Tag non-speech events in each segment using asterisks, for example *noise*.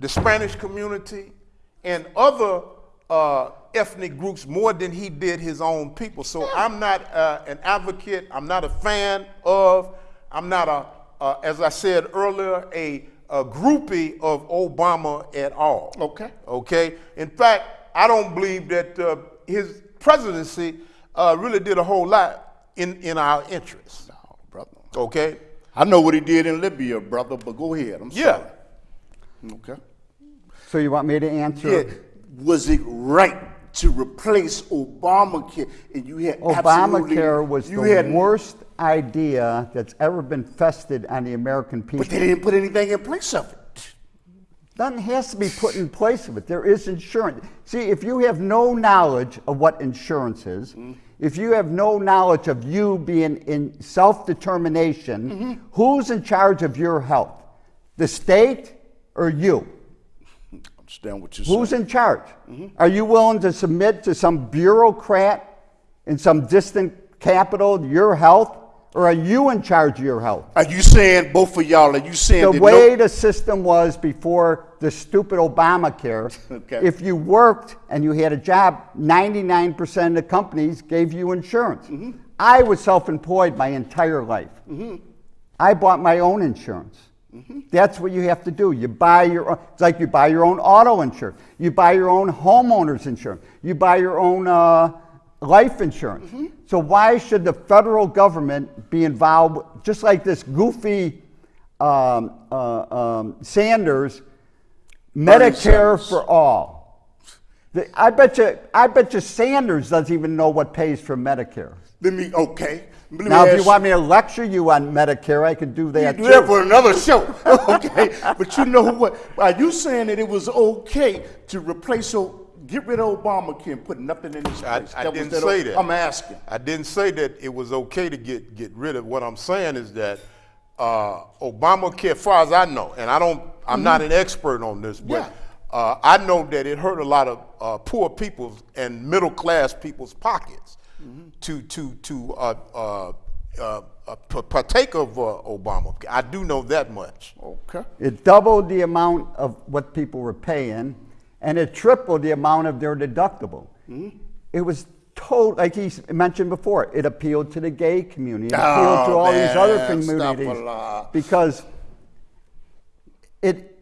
the Spanish community, and other uh, ethnic groups more than he did his own people. So I'm not uh, an advocate. I'm not a fan of. I'm not a, uh, as I said earlier, a, a groupie of Obama at all. Okay. Okay. In fact, I don't believe that uh, his presidency uh, really did a whole lot in in our interests. No, brother. Okay. I know what he did in Libya, brother, but go ahead. I'm Yeah. sorry. Okay. So you want me to answer? Yeah. Was it right to replace Obamacare? And you had Obamacare was you the had, worst idea that's ever been fested on the American people. But they didn't put anything in place of it. Nothing has to be put in place of it. There is insurance. See, if you have no knowledge of what insurance is, mm-hmm. if you have no knowledge of you being in self determination, mm-hmm. who's in charge of your health? The state or you? Understand what you're saying? Who's uh, in charge? Mm-hmm. Are you willing to submit to some bureaucrat in some distant capital your health? Or are you in charge of your health? Are you saying both of y'all? Are you saying The way no, the system was before the stupid Obamacare, *laughs* Okay. if you worked and you had a job, 99% of the companies gave you insurance. Mm-hmm. I was self employed my entire life. Mm-hmm. I bought my own insurance. Mm-hmm. That's what you have to do. You buy your own, it's like you buy your own auto insurance, you buy your own homeowner's insurance, you buy your own uh, life insurance. Mm-hmm. So, why should the federal government be involved, just like this goofy um, uh, um, Sanders, Medicare Sanders. for all? The- I bet you, I bet you Sanders doesn't even know what pays for Medicare. let me, okay. Let Now, if you want me to lecture you on Medicare, I could do that You do too. that for another show. *laughs* okay. But you know what? Are you saying that it was okay to replace, o- get rid of Obamacare and put nothing in its I, place? I That was didn't say that. I'm asking. I didn't say that it was okay to get, get rid of. What I'm saying is that uh, Obamacare, as far as I know, and I don't, I'm not an expert on this, but Yeah. uh, I know that it hurt a lot of uh, poor people's and middle class people's pockets to to to uh, uh, uh, uh, partake of uh, Obamacare. I do know that much. Okay. It doubled the amount of what people were paying, and it tripled the amount of their deductible. It was told, like he mentioned before, it appealed to the gay community, it appealed to Oh, all these other man, communities because it,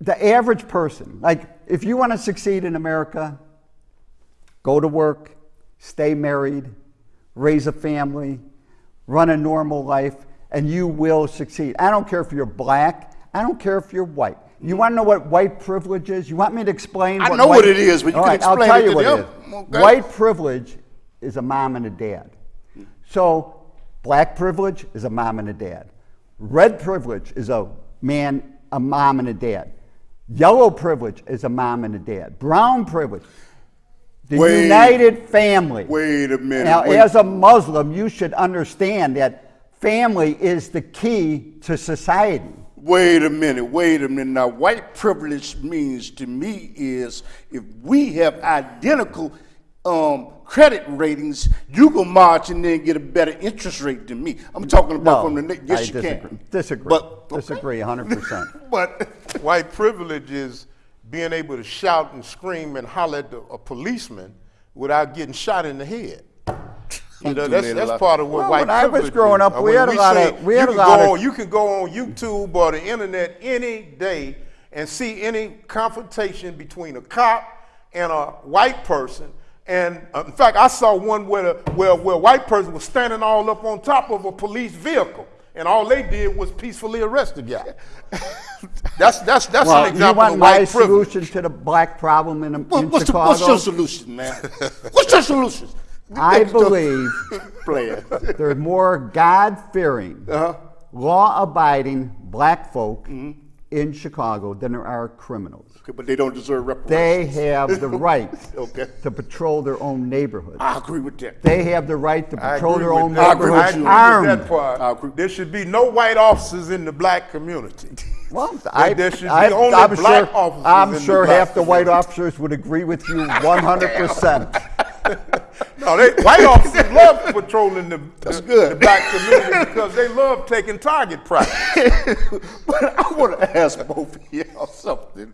the average person, like if you want to succeed in America, go to work, stay married, raise a family, run a normal life, and you will succeed. I don't care if you're black, I don't care if you're white. You mm. want to know what white privilege is? You want me to explain? I what know white- what it is, but you can right, I'll tell it you to what it is. Okay. White privilege is a mom and a dad. So, black privilege is a mom and a dad. Red privilege is a man, a mom and a dad. Yellow privilege is a mom and a dad. Brown privilege, the Wait. united family. Wait a minute. Now, wait. as a Muslim, you should understand that family is the key to society. Wait a minute, wait a minute. Now, white privilege means to me is if we have identical um, credit ratings, you go march and then get a better interest rate than me. I'm talking about No, from the next. Yes, I you disagree. can. Disagree. But okay. disagree 100%. *laughs* But White privilege is being able to shout and scream and holler at the, a policeman without getting shot in the head. You know, that's, that's part of what Well, white when I was growing is. up, Uh, we when had a lot say of- we had a lot of- on, You can go on YouTube or the internet any day and see any confrontation between a cop and a white person. And uh, in fact, I saw one where, the, where, where a white person was standing all up on top of a police vehicle. And all they did was peacefully arrest the guy. *laughs* that's that's that's well, an you example want of my white privilege. solution to the black problem in, in what, what's, the, Chicago? what's your solution, man? what's your solution? *laughs* I believe *laughs* Player. there's more God-fearing, Uh-huh. law-abiding black folk in Chicago than there are criminals. Okay, but they don't deserve reparations. They have the *laughs* right Okay. to patrol their own neighborhood. I agree with that. They have the right to patrol their own that. I neighborhood. I agree with armed. that part. There should be no white officers in the black community. *laughs* Well, I, there should be I, only I'm black sure, officers I'm in the sure black half the white officers would agree with you 100%. *laughs* No, they, *laughs* white officers *laughs* love patrolling the, That's the, good. the black community because they love taking target practice. *laughs* but I want to ask both of y'all something.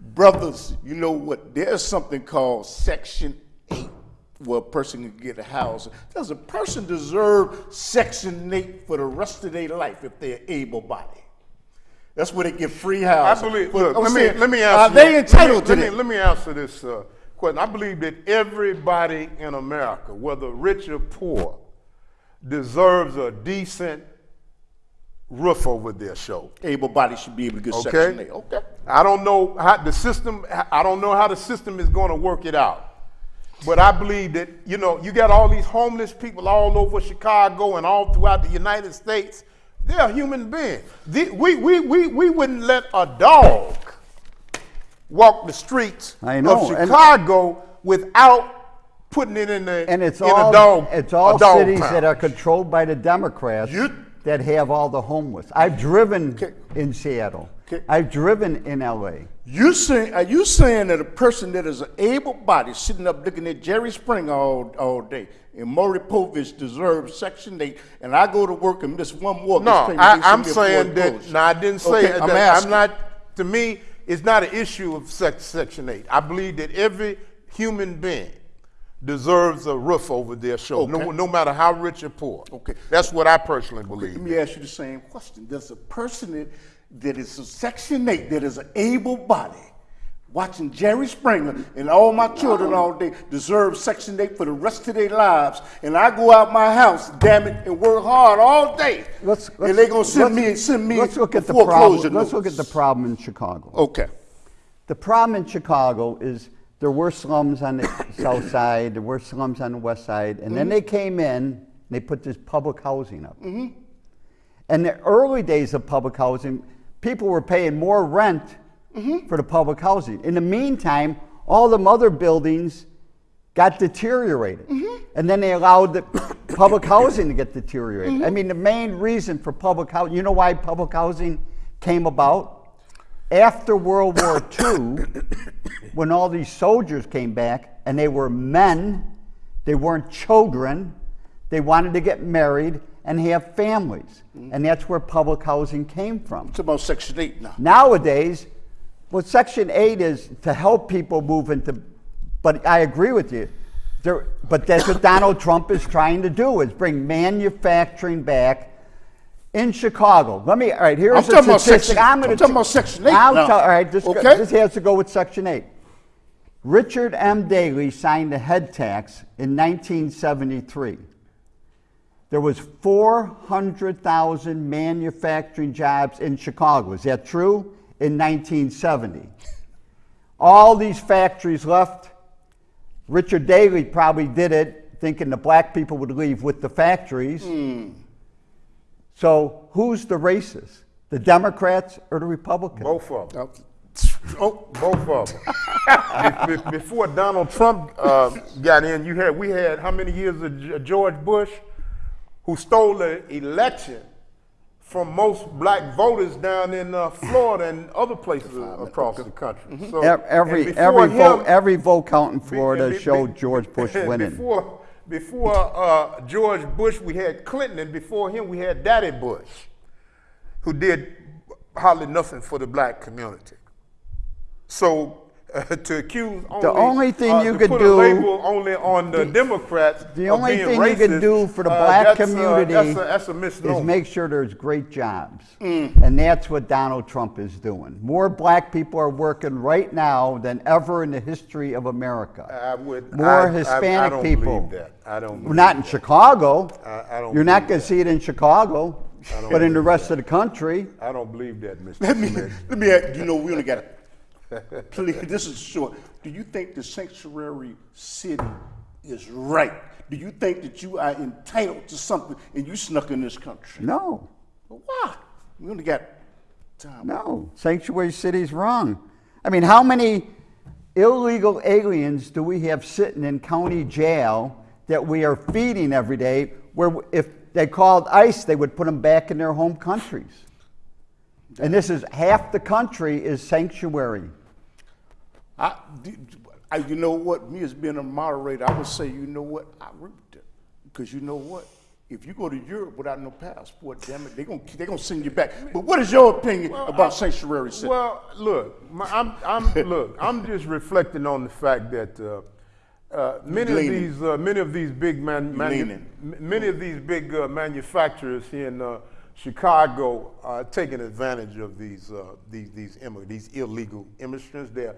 Brothers, you know what? There's something called Section 8 where a person can get a house. Does a person deserve Section 8 for the rest of their life if they're able bodied? That's where they get free I house. believe. But Look, let me let me Are answer. they entitled let me, to let me, let me answer this uh, question. I believe that everybody in America, whether rich or poor, deserves a decent roof over their shoulder. Able bodied should be able to get Okay. Section 8. Okay. I don't know how the system. I don't know how the system is going to work it out. But I believe that you know you got all these homeless people all over Chicago and all throughout the United States. They're human beings. The- we, we, we, we wouldn't let a dog walk the streets I know, of and- Chicago without putting it in the And it's in all a dog. it's all dog cities pound. that are controlled by the Democrats You- that have all the homeless. I've driven Okay. in Seattle. Okay. I've driven in LA. You saying, are you saying that a person that is an able body sitting up looking at Jerry Springer all, all day and Maury Povich deserves Section 8 and I go to work and miss one mortgage No, I, they I'm send me a saying that. foreclosure. No, I didn't say Okay, that. I'm I'm not. To me, it's not an issue of Section Eight. I believe that every human being deserves a roof over their shoulder, no, Okay. no matter how rich or poor. Okay. that's what I personally believe. Let me ask you the same question. Does a person that, that is a Section 8, that is an able body, watching Jerry Springer and all my children all day deserve Section 8 for the rest of their lives, and I go out my house, damn it, and work hard all day, Let's, let's, and they're gonna send let's- me send me Let's look at the foreclosure problem. Let's look at the problem in Chicago. Okay. The problem in Chicago is there were slums on the *coughs* south side, there were slums on the west side, and then mm-hmm. they came in and they put this public housing up. Mm-hmm. In the early days of public housing, people were paying more rent for the public housing. In the meantime, all the other buildings got deteriorated. And then they allowed the *coughs* public housing to get deteriorated. I mean, the main reason for public housing, you know why public housing came about? After World War II, *coughs* when all these soldiers came back and they were men, they weren't children, they wanted to get married and have families. And that's where public housing came from. It's about Section 8 now. Nowadays, what Section 8 is to help people move into, but I agree with you. There, but that's what Donald Trump is trying to do, is bring manufacturing back in Chicago. Let me, all right, here's I'm a talking about statistic. Section- gonna I'm talking about Section 8 I'll now. tell- all right, this, Okay. this has to go with Section 8. Richard M. Daley signed the head tax in 1973. There was 400,000 manufacturing jobs in Chicago. Is that true? In 1970. All these factories left. Richard Daley probably did it thinking the black people would leave with the factories. So who's the racist? The Democrats or the Republicans? Both of them. Oh, Both of them. Be- be- Before Donald Trump uh, got in, you had we had how many years of George Bush, who stole the election from most black voters down in uh, Florida and other places across the country. So, Ev- Every and before every vote every vote count in Florida be- be- showed George *laughs* Bush winning. Before, before uh, George Bush, we had Clinton, and before him, we had Daddy Bush, who did hardly nothing for the black community. So uh, *laughs* to accuse only, only thing uh, you to could put do- a label only on the Democrats, The of only being thing you can racist, do for the uh, black that's, uh, community that's, a, that's a is make sure there's great jobs. Mm. And that's what Donald Trump is doing. More black people are working right now than ever in the history of America. I would More I- I- Hispanic I don't people. Believe that. I don't. Well, Believe Not in that. Chicago. I- I don't You're not going to see it in Chicago, but in the rest that. of the country. I don't believe that, Mr. let me, let me, ask- you know, we only got, *laughs* please, this is short. Do you think the sanctuary city is right? Do you think that you are entitled to something and you snuck in this country? No, Well, Why? We only got time. no. Sanctuary city is wrong. I mean, how many illegal aliens do we have sitting in county jail that we are feeding every day? Where if they called ICE, they would put them back in their home countries. And this is half the country is sanctuary. I, I, you know what? Me as being a moderator, I would say, you know what? I with that. Because you know what? If you go to Europe without no passport, damn it, they're gonna they gonna send you back. But what is your opinion about sanctuary cities? Well, look, my, I'm, I'm, look, I'm just reflecting on the fact that uh, uh, many of these, uh, many of these big man, manu- many of these big uh, manufacturers here in uh, Chicago are taking advantage of these, uh, these, these immigrants, these illegal immigrants. They're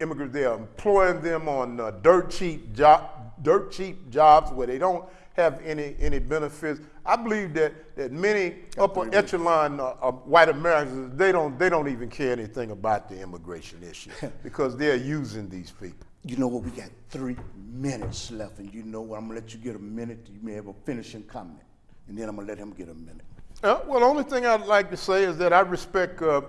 immigrants. They are employing them on uh, dirt cheap job, dirt cheap jobs where they don't have any any benefits. I believe that that many upper echelon uh, uh, white Americans they don't they don't even care anything about the immigration issue *laughs* because they're using these people. You know what? We got three minutes left, and you know what? I'm gonna let you get a minute. You may have a finishing comment, and then I'm gonna let him get a minute. Uh, well, the only thing I'd like to say is that I respect uh,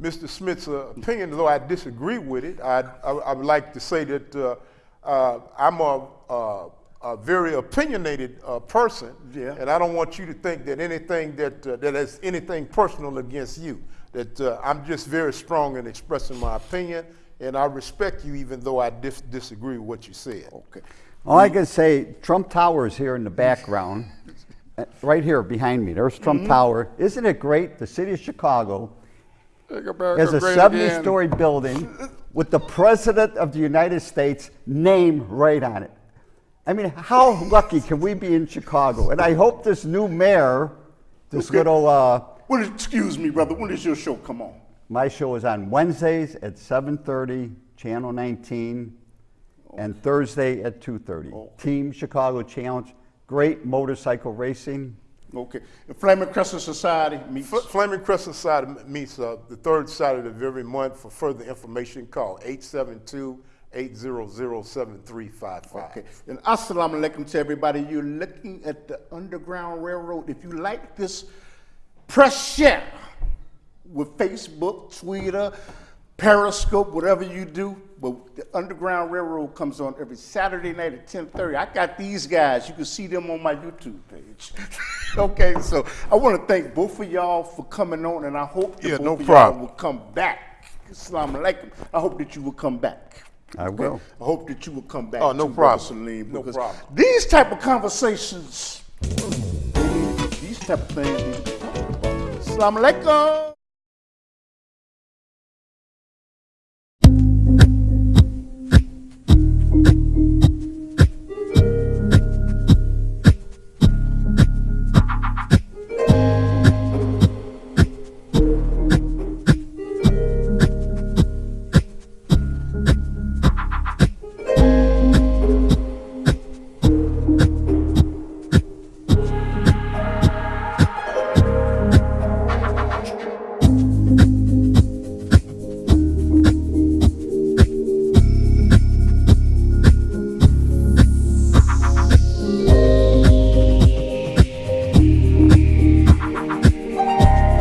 Mr. Smith's uh, opinion, though I disagree with it. I'd, I, I would like to say that uh, uh, I'm a, a, a very opinionated uh, person, Yeah. and I don't want you to think that anything that uh, that is anything personal against you. That uh, I'm just very strong in expressing my opinion, and I respect you even though I dis- disagree with what you said. Okay. All I can say, Trump Tower is here in the background, uh, right here behind me. There's Trump Mm-hmm. Tower. Isn't it great? The city of Chicago Has a 70 again. story building with the President of the United States name right on it. I mean, how lucky can we be in Chicago? And I hope this new mayor, this Okay. little, uh, Well, excuse me, brother. When does your show come on? my show is on Wednesdays at 7.30, Channel 19, and Thursday at 2.30. Okay. Team Chicago Challenge, great motorcycle racing. Okay. The Flaming Crescent Society meets. Fl- Flaming Crescent Society meets uh, the third Saturday of every month. For further information, call 872-800-7355. Okay. And assalamu alaikum to everybody. You're looking at the Underground Railroad. If you like this, press share with Facebook, Twitter, Periscope, whatever you do. But the Underground Railroad comes on every Saturday night at 10:30. I got these guys. You can see them on my YouTube page. *laughs* okay, so I want to thank both of y'all for coming on, and I hope that Yeah, both no of problem. y'all will come back. Assalamu alaikum. I hope that you will come back. I will. I hope that you will come back. Oh, no problem. Salim, No because problem. These type of conversations, these type of things need to be talked about. Assalamu alaikum.